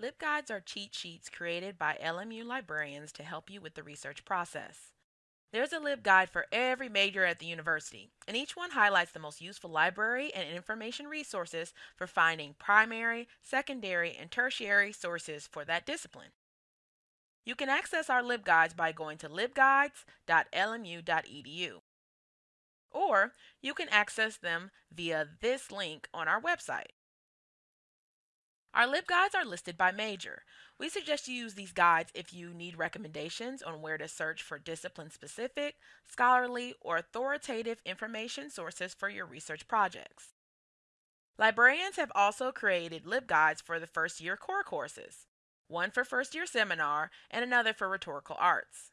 LibGuides are cheat sheets created by LMU librarians to help you with the research process. There's a LibGuide for every major at the university, and each one highlights the most useful library and information resources for finding primary, secondary, and tertiary sources for that discipline. You can access our LibGuides by going to libguides.lmu.edu. Or you can access them via this link on our website. Our LibGuides are listed by major. We suggest you use these guides if you need recommendations on where to search for discipline-specific, scholarly, or authoritative information sources for your research projects. Librarians have also created LibGuides for the first year core courses, one for first year seminar and another for rhetorical arts.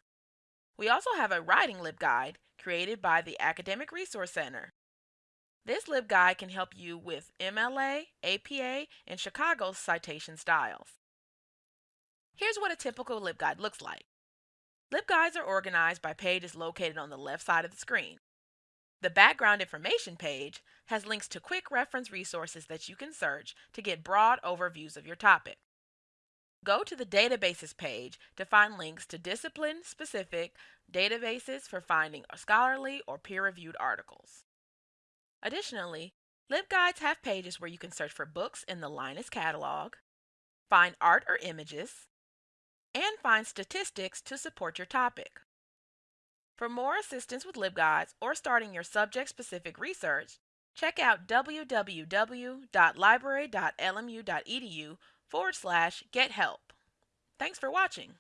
We also have a writing LibGuide created by the Academic Resource Center. This LibGuide can help you with MLA, APA, and Chicago citation styles. Here's what a typical LibGuide looks like. LibGuides are organized by pages located on the left side of the screen. The background information page has links to quick reference resources that you can search to get broad overviews of your topic. Go to the databases page to find links to discipline-specific databases for finding scholarly or peer-reviewed articles. Additionally, LibGuides have pages where you can search for books in the Linus catalog, find art or images, and find statistics to support your topic. For more assistance with LibGuides or starting your subject-specific research, check out www.library.lmu.edu forward slash get help. Thanks for watching.